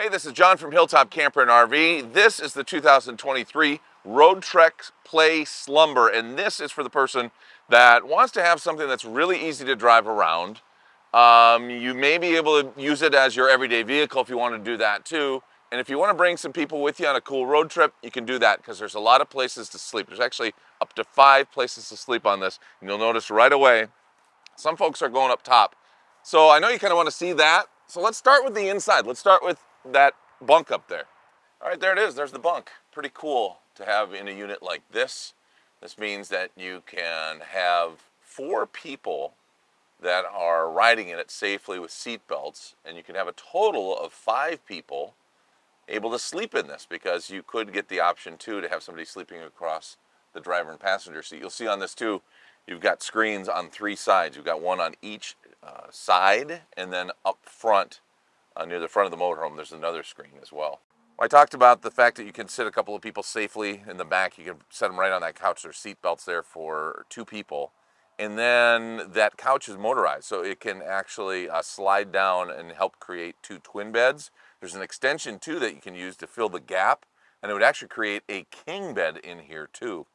Hey, this is John from Hilltop Camper and RV. This is the 2023 Roadtrek Play Slumber, and this is for the person that wants to have something that's really easy to drive around. Um, you may be able to use it as your everyday vehicle if you want to do that too. And if you want to bring some people with you on a cool road trip, you can do that because there's a lot of places to sleep. There's actually up to five places to sleep on this. And you'll notice right away, some folks are going up top. So I know you kind of want to see that. So let's start with the inside. Let's start with that bunk up there. All right, there it is. There's the bunk. Pretty cool to have in a unit like this. This means that you can have four people that are riding in it safely with seat belts, and you can have a total of five people able to sleep in this because you could get the option too to have somebody sleeping across the driver and passenger seat. You'll see on this too, you've got screens on three sides. You've got one on each uh, side and then up front uh, near the front of the motorhome, there's another screen as well. I talked about the fact that you can sit a couple of people safely in the back. You can set them right on that couch. There's seat belts there for two people. And then that couch is motorized, so it can actually uh, slide down and help create two twin beds. There's an extension too that you can use to fill the gap, and it would actually create a king bed in here too.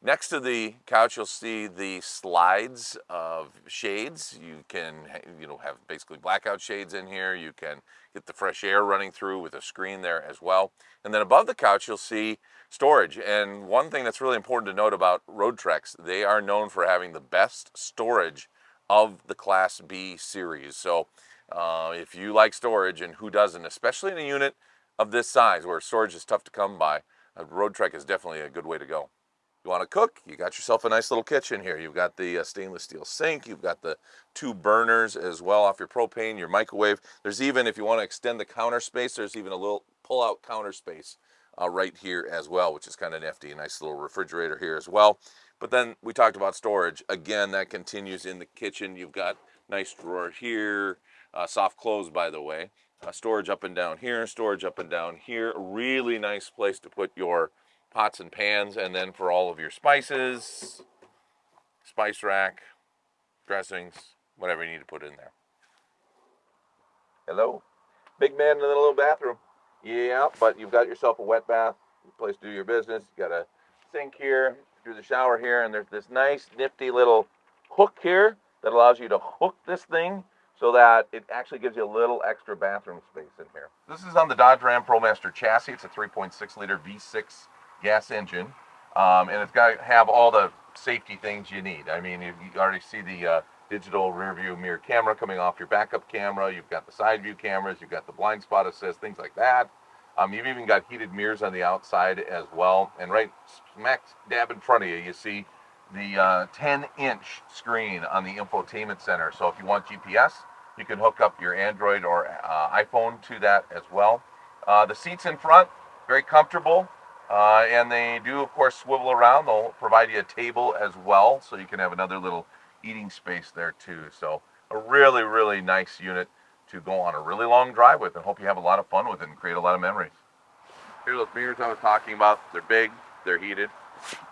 Next to the couch, you'll see the slides of shades. You can, you know, have basically blackout shades in here. You can get the fresh air running through with a screen there as well. And then above the couch, you'll see storage. And one thing that's really important to note about Roadtreks, they are known for having the best storage of the Class B series. So uh, if you like storage, and who doesn't, especially in a unit of this size where storage is tough to come by, a Roadtrek is definitely a good way to go. You want to cook? You got yourself a nice little kitchen here. You've got the uh, stainless steel sink. You've got the two burners as well off your propane, your microwave. There's even, if you want to extend the counter space, there's even a little pull-out counter space uh, right here as well, which is kind of nifty. A nice little refrigerator here as well. But then we talked about storage. Again, that continues in the kitchen. You've got nice drawer here, uh, soft close by the way. Uh, storage up and down here, storage up and down here. Really nice place to put your pots and pans, and then for all of your spices, spice rack, dressings, whatever you need to put in there. Hello? Big man in the little bathroom. Yeah, but you've got yourself a wet bath, place to do your business. You got a sink here, do the shower here, and there's this nice nifty little hook here that allows you to hook this thing so that it actually gives you a little extra bathroom space in here. This is on the Dodge Ram ProMaster chassis. It's a 3.6 liter V6 gas engine, um, and it's got to have all the safety things you need. I mean, you, already see the uh, digital rear view mirror camera coming off your backup camera. You've got the side view cameras. You've got the blind spot assist, things like that. Um, you've even got heated mirrors on the outside as well. And right smack dab in front of you, you see the uh, 10 inch screen on the infotainment center. So if you want GPS, you can hook up your Android or uh, iPhone to that as well. Uh, the seats in front, very comfortable. Uh, and they do, of course, swivel around. They'll provide you a table as well, so you can have another little eating space there too. So a really, really nice unit to go on a really long drive with and hope you have a lot of fun with it and create a lot of memories. Here's those mirrors I was talking about. They're big, they're heated.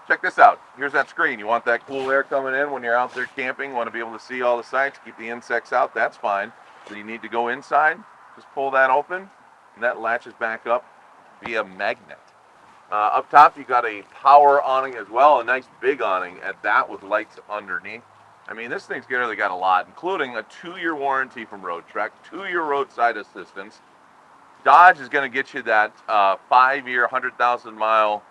Check this out. Here's that screen. You want that cool air coming in when you're out there camping, want to be able to see all the sights, keep the insects out, that's fine. So you need to go inside, just pull that open, and that latches back up via magnet. Uh, up top, you got a power awning as well, a nice big awning at that with lights underneath. I mean, this thing's really got a lot, including a two-year warranty from Roadtrek, two-year roadside assistance. Dodge is going to get you that uh, five-year, 100,000-mile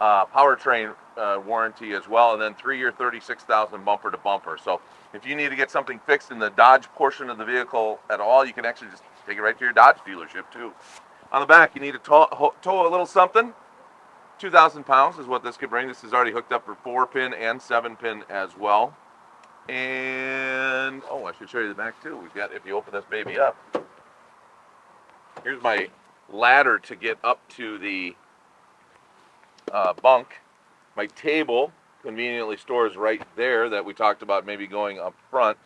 uh, powertrain uh, warranty as well, and then three-year, 36,000 bumper to bumper. So if you need to get something fixed in the Dodge portion of the vehicle at all, you can actually just take it right to your Dodge dealership too. On the back, you need to tow, tow a little something. 2,000 pounds is what this could bring. This is already hooked up for 4-pin and 7-pin as well. And, oh, I should show you the back too. We've got, if you open this baby up, here's my ladder to get up to the uh, bunk. My table conveniently stores right there that we talked about maybe going up front.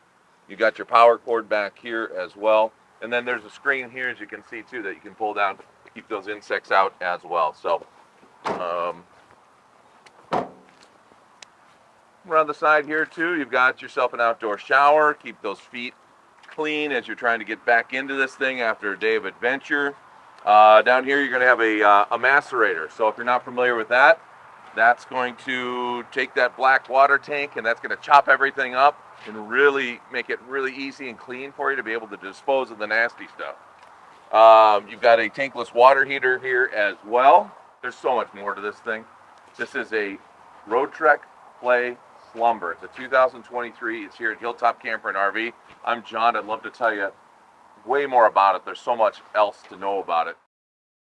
You got your power cord back here as well. And then there's a screen here, as you can see too, that you can pull down to keep those insects out as well. So um, around the side here too, you've got yourself an outdoor shower. Keep those feet clean as you're trying to get back into this thing after a day of adventure. Uh, down here, you're going to have a, uh, a macerator. So if you're not familiar with that, that's going to take that black water tank and that's going to chop everything up and really make it really easy and clean for you to be able to dispose of the nasty stuff. Um, you've got a tankless water heater here as well. There's so much more to this thing. This is a Roadtrek Play Slumber. It's a 2023. It's here at Hilltop Camper and RV. I'm John. I'd love to tell you way more about it. There's so much else to know about it.